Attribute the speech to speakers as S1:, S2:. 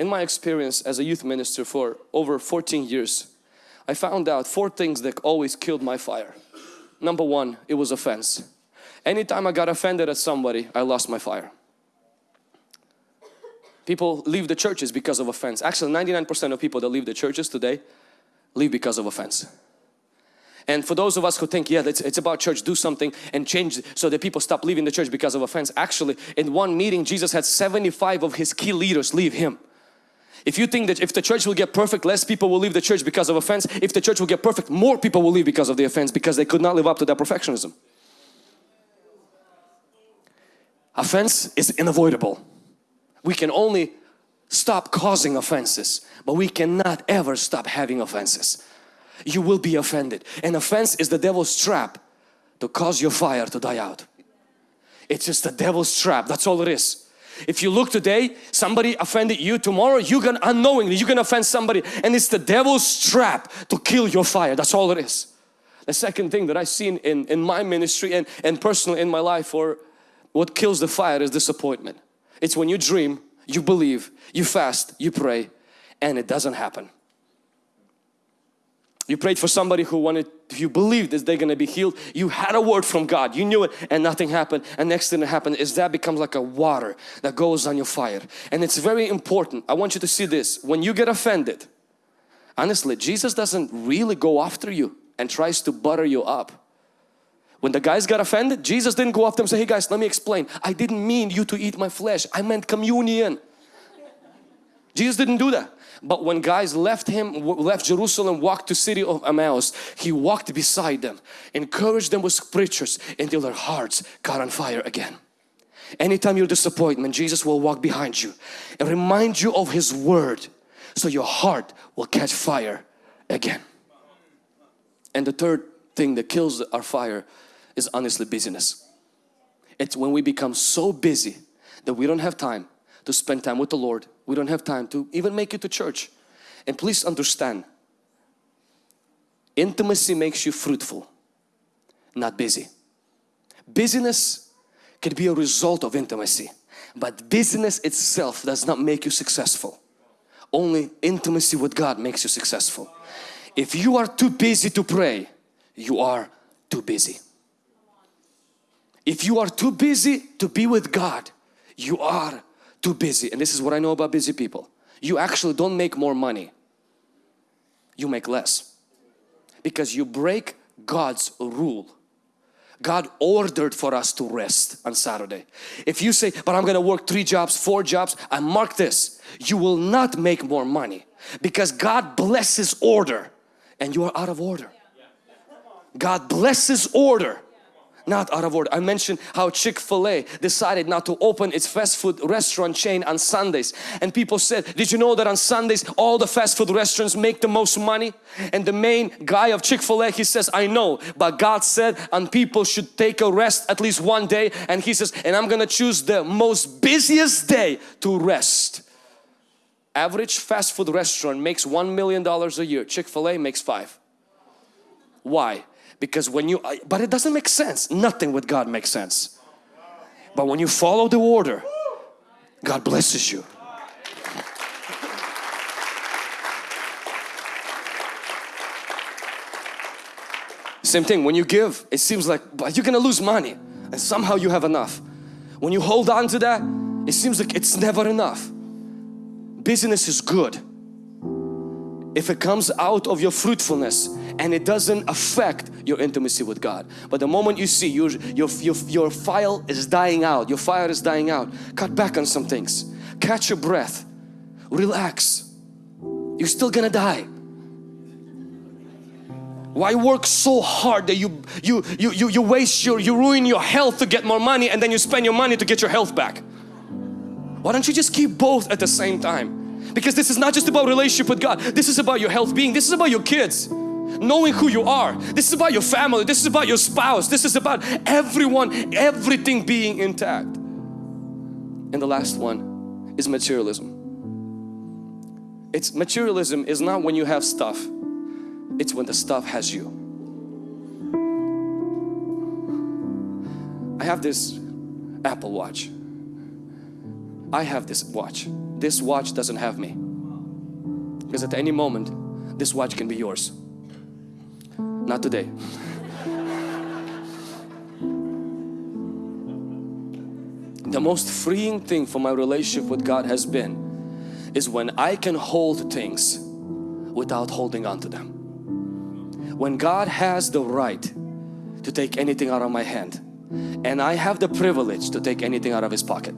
S1: in my experience as a youth minister for over 14 years, I found out four things that always killed my fire. Number one, it was offense. Anytime I got offended at somebody, I lost my fire. People leave the churches because of offense. Actually, 99% of people that leave the churches today leave because of offense. And for those of us who think, yeah, it's, it's about church, do something and change so that people stop leaving the church because of offense. Actually, in one meeting, Jesus had 75 of His key leaders leave Him. If you think that if the church will get perfect, less people will leave the church because of offense. If the church will get perfect, more people will leave because of the offense because they could not live up to that perfectionism. Offense is unavoidable. We can only stop causing offenses, but we cannot ever stop having offenses. You will be offended. An offense is the devil's trap to cause your fire to die out. It's just the devil's trap, that's all it is. If you look today, somebody offended you, tomorrow you're gonna unknowingly, you're gonna offend somebody and it's the devil's trap to kill your fire, that's all it is. The second thing that I've seen in, in my ministry and, and personally in my life or what kills the fire is disappointment. It's when you dream, you believe, you fast, you pray and it doesn't happen. You prayed for somebody who wanted, you believed that they're going to be healed. You had a word from God. You knew it and nothing happened. And next thing that happened is that becomes like a water that goes on your fire. And it's very important. I want you to see this. When you get offended, honestly, Jesus doesn't really go after you and tries to butter you up. When the guys got offended, Jesus didn't go after them and say, hey guys, let me explain. I didn't mean you to eat my flesh. I meant communion. Jesus didn't do that. But when guys left him, left Jerusalem, walked to city of Emmaus, he walked beside them, encouraged them with scriptures until their hearts got on fire again. Anytime you're disappointment, Jesus will walk behind you and remind you of His Word so your heart will catch fire again. And the third thing that kills our fire is honestly busyness. It's when we become so busy that we don't have time to spend time with the Lord. We don't have time to even make it to church. And please understand, intimacy makes you fruitful, not busy. Busyness can be a result of intimacy, but busyness itself does not make you successful. Only intimacy with God makes you successful. If you are too busy to pray, you are too busy. If you are too busy to be with God, you are too busy. And this is what I know about busy people. You actually don't make more money. You make less. Because you break God's rule. God ordered for us to rest on Saturday. If you say, but I'm going to work three jobs, four jobs, I mark this. You will not make more money because God blesses order and you are out of order. God blesses order not out of order. I mentioned how Chick-fil-A decided not to open its fast food restaurant chain on Sundays and people said did you know that on Sundays all the fast food restaurants make the most money and the main guy of Chick-fil-A he says I know but God said and people should take a rest at least one day and he says and I'm gonna choose the most busiest day to rest. Average fast food restaurant makes one million dollars a year Chick-fil-A makes five. Why? Because when you but it doesn't make sense. Nothing with God makes sense. But when you follow the order God blesses you. Same thing when you give it seems like but you're gonna lose money and somehow you have enough. When you hold on to that it seems like it's never enough. Business is good. If it comes out of your fruitfulness and it doesn't affect your intimacy with God. But the moment you see your, your, your, your file is dying out, your fire is dying out, cut back on some things. Catch your breath. Relax. You're still gonna die. Why work so hard that you, you, you, you, you waste your, you ruin your health to get more money and then you spend your money to get your health back? Why don't you just keep both at the same time? Because this is not just about relationship with God. This is about your health being. This is about your kids. Knowing who you are. This is about your family. This is about your spouse. This is about everyone, everything being intact. And the last one is materialism. It's materialism is not when you have stuff. It's when the stuff has you. I have this Apple Watch I have this watch. This watch doesn't have me. Because at any moment, this watch can be yours. Not today. the most freeing thing for my relationship with God has been is when I can hold things without holding on to them. When God has the right to take anything out of my hand and I have the privilege to take anything out of His pocket.